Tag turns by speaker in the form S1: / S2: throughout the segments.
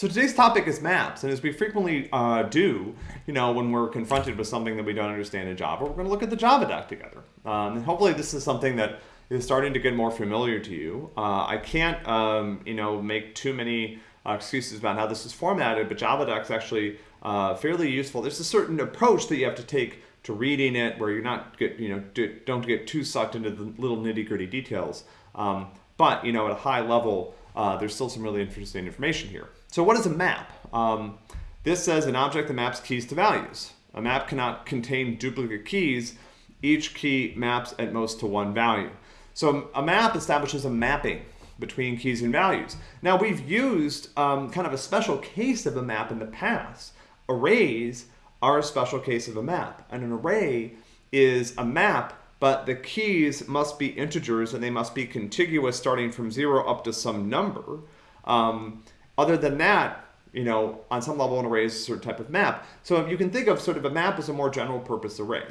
S1: So today's topic is maps, and as we frequently uh, do, you know, when we're confronted with something that we don't understand in Java, we're going to look at the Java doc together. Um, and hopefully this is something that is starting to get more familiar to you. Uh, I can't, um, you know, make too many uh, excuses about how this is formatted, but Java doc is actually uh, fairly useful. There's a certain approach that you have to take to reading it where you're not get, you know, don't get too sucked into the little nitty gritty details. Um, but, you know, at a high level, uh, there's still some really interesting information here. So what is a map? Um, this says an object that maps keys to values. A map cannot contain duplicate keys. Each key maps at most to one value. So a map establishes a mapping between keys and values. Now we've used um, kind of a special case of a map in the past. Arrays are a special case of a map. And an array is a map but the keys must be integers and they must be contiguous starting from zero up to some number. Um, other than that, you know, on some level an array is a certain type of map. So you can think of sort of a map as a more general purpose array.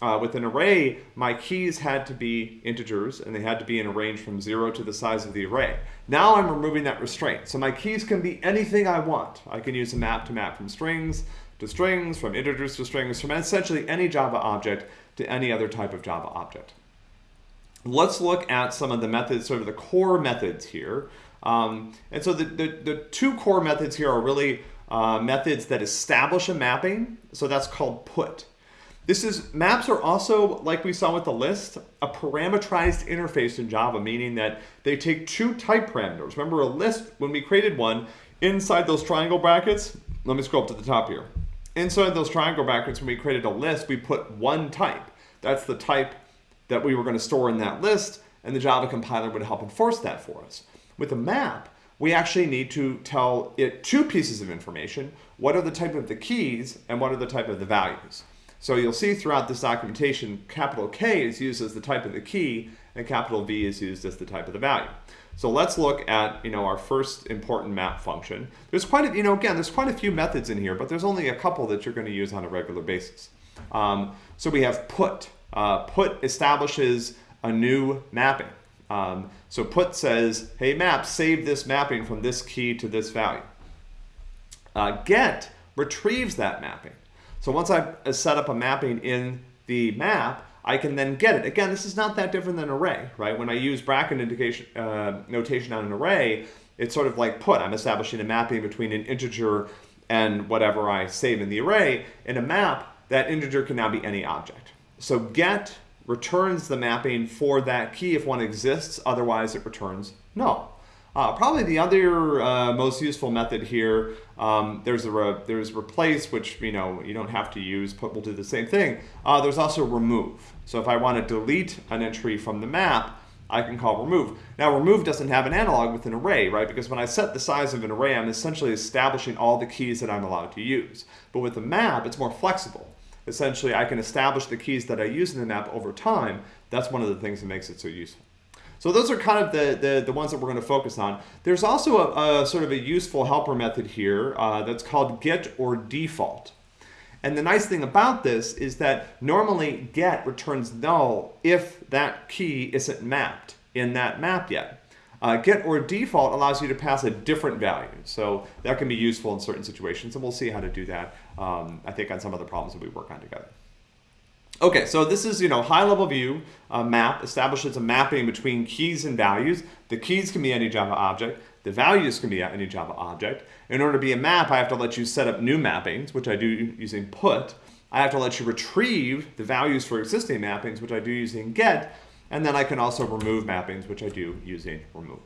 S1: Uh, with an array, my keys had to be integers and they had to be in a range from zero to the size of the array. Now I'm removing that restraint. So my keys can be anything I want. I can use a map to map from strings to strings, from integers to strings, from essentially any Java object to any other type of Java object. Let's look at some of the methods, sort of the core methods here. Um, and so the, the, the, two core methods here are really uh, methods that establish a mapping. So that's called put. This is, maps are also, like we saw with the list, a parameterized interface in Java, meaning that they take two type parameters. Remember a list, when we created one, inside those triangle brackets, let me scroll up to the top here. Inside those triangle brackets, when we created a list, we put one type. That's the type that we were going to store in that list, and the Java compiler would help enforce that for us. With a map, we actually need to tell it two pieces of information. What are the type of the keys, and what are the type of the values? So you'll see throughout this documentation, capital K is used as the type of the key, and capital V is used as the type of the value. So let's look at, you know, our first important map function. There's quite a, you know, again, there's quite a few methods in here, but there's only a couple that you're going to use on a regular basis. Um, so we have put. Uh, put establishes a new mapping. Um, so put says, hey map, save this mapping from this key to this value. Uh, get retrieves that mapping. So once I've set up a mapping in the map, I can then get it. Again, this is not that different than array, right? When I use bracket indication, uh, notation on an array, it's sort of like put. I'm establishing a mapping between an integer and whatever I save in the array. In a map, that integer can now be any object. So get returns the mapping for that key if one exists, otherwise it returns null. Uh, probably the other uh, most useful method here, um, there's a re there's replace, which you know you don't have to use, but we'll do the same thing. Uh, there's also remove. So if I want to delete an entry from the map, I can call remove. Now remove doesn't have an analog with an array, right? Because when I set the size of an array, I'm essentially establishing all the keys that I'm allowed to use. But with a map, it's more flexible. Essentially, I can establish the keys that I use in the map over time. That's one of the things that makes it so useful. So those are kind of the, the, the ones that we're going to focus on. There's also a, a sort of a useful helper method here uh, that's called get or default. And the nice thing about this is that normally get returns null if that key isn't mapped in that map yet. Uh, get or default allows you to pass a different value. So that can be useful in certain situations, and we'll see how to do that, um, I think, on some of the problems that we work on together. Okay, so this is, you know, high-level view uh, map establishes a mapping between keys and values. The keys can be any Java object. The values can be any Java object. In order to be a map, I have to let you set up new mappings, which I do using put. I have to let you retrieve the values for existing mappings, which I do using get. And then I can also remove mappings, which I do using remove.